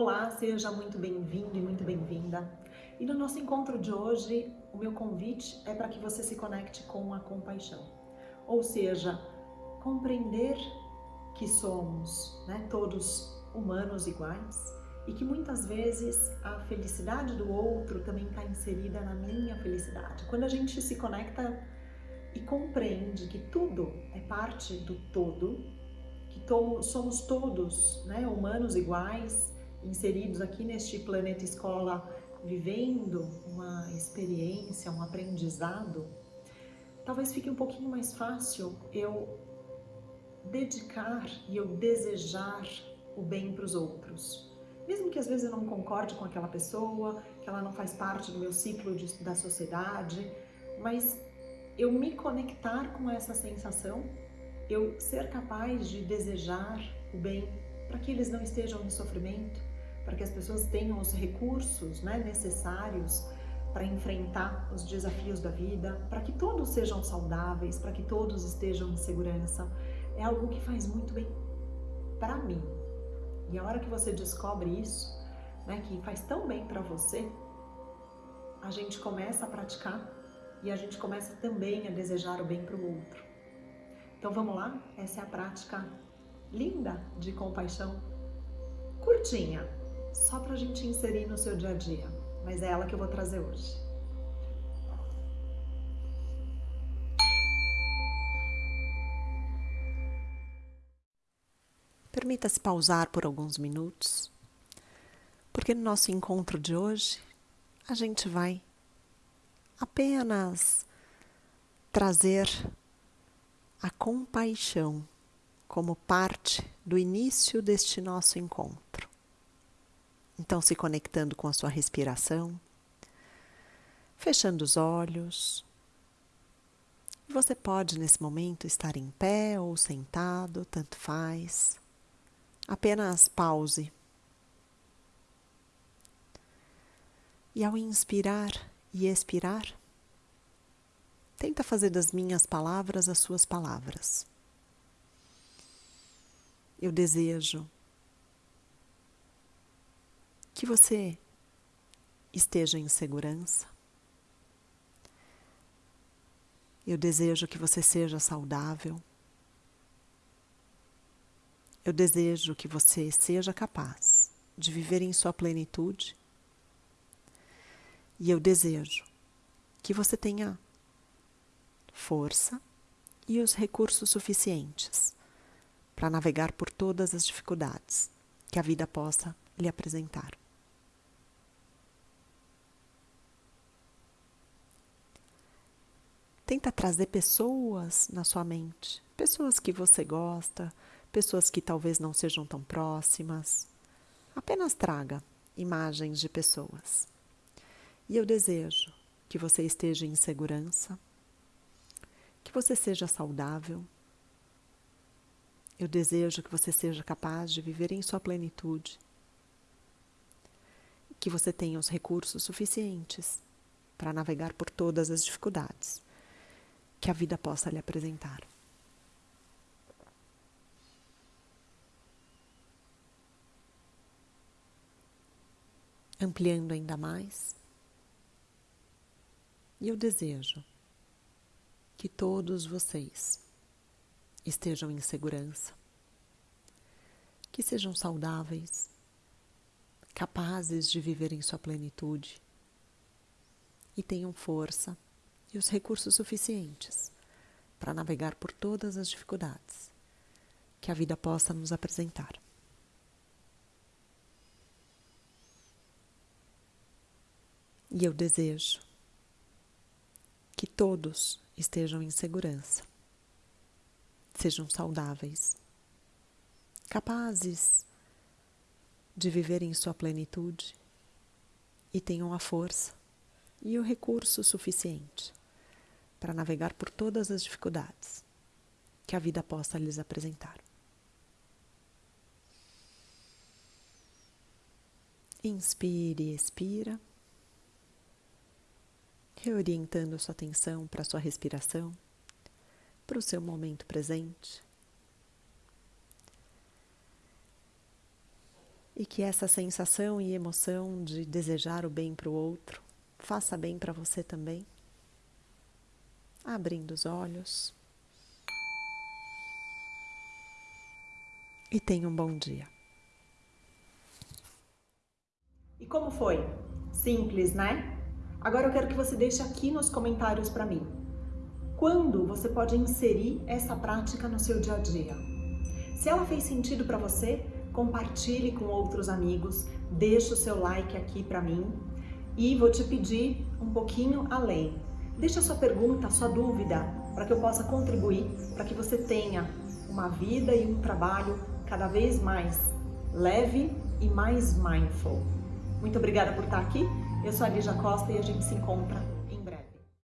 Olá, seja muito bem-vindo e muito bem-vinda. E no nosso encontro de hoje, o meu convite é para que você se conecte com a compaixão. Ou seja, compreender que somos né, todos humanos iguais e que muitas vezes a felicidade do outro também está inserida na minha felicidade. Quando a gente se conecta e compreende que tudo é parte do todo, que somos todos né, humanos iguais, inseridos aqui neste planeta escola, vivendo uma experiência, um aprendizado, talvez fique um pouquinho mais fácil eu dedicar e eu desejar o bem para os outros. Mesmo que às vezes eu não concorde com aquela pessoa, que ela não faz parte do meu ciclo de, da sociedade, mas eu me conectar com essa sensação, eu ser capaz de desejar o bem para que eles não estejam em sofrimento, para que as pessoas tenham os recursos né, necessários para enfrentar os desafios da vida, para que todos sejam saudáveis, para que todos estejam em segurança, é algo que faz muito bem para mim. E a hora que você descobre isso, né, que faz tão bem para você, a gente começa a praticar e a gente começa também a desejar o bem para o outro. Então vamos lá? Essa é a prática linda de compaixão, curtinha, só para a gente inserir no seu dia a dia, mas é ela que eu vou trazer hoje. Permita-se pausar por alguns minutos, porque no nosso encontro de hoje a gente vai apenas trazer a compaixão como parte do início deste nosso encontro. Então, se conectando com a sua respiração, fechando os olhos. Você pode, nesse momento, estar em pé ou sentado, tanto faz. Apenas pause. E ao inspirar e expirar, tenta fazer das minhas palavras as suas palavras. Eu desejo que você esteja em segurança. Eu desejo que você seja saudável. Eu desejo que você seja capaz de viver em sua plenitude. E eu desejo que você tenha força e os recursos suficientes para navegar por todas as dificuldades que a vida possa lhe apresentar. Tenta trazer pessoas na sua mente, pessoas que você gosta, pessoas que talvez não sejam tão próximas. Apenas traga imagens de pessoas. E eu desejo que você esteja em segurança, que você seja saudável. Eu desejo que você seja capaz de viver em sua plenitude, que você tenha os recursos suficientes para navegar por todas as dificuldades que a vida possa lhe apresentar. Ampliando ainda mais, e eu desejo que todos vocês estejam em segurança, que sejam saudáveis, capazes de viver em sua plenitude e tenham força e os recursos suficientes para navegar por todas as dificuldades que a vida possa nos apresentar. E eu desejo que todos estejam em segurança, sejam saudáveis, capazes de viver em sua plenitude e tenham a força e o recurso suficiente para navegar por todas as dificuldades que a vida possa lhes apresentar. Inspire e expira, reorientando sua atenção para sua respiração, para o seu momento presente. e que essa sensação e emoção de desejar o bem para o outro faça bem para você também. Abrindo os olhos. E tenha um bom dia. E como foi? Simples, né? Agora eu quero que você deixe aqui nos comentários para mim. Quando você pode inserir essa prática no seu dia a dia? Se ela fez sentido para você, compartilhe com outros amigos, deixe o seu like aqui para mim e vou te pedir um pouquinho além. Deixa a sua pergunta, a sua dúvida, para que eu possa contribuir, para que você tenha uma vida e um trabalho cada vez mais leve e mais mindful. Muito obrigada por estar aqui. Eu sou a Lígia Costa e a gente se encontra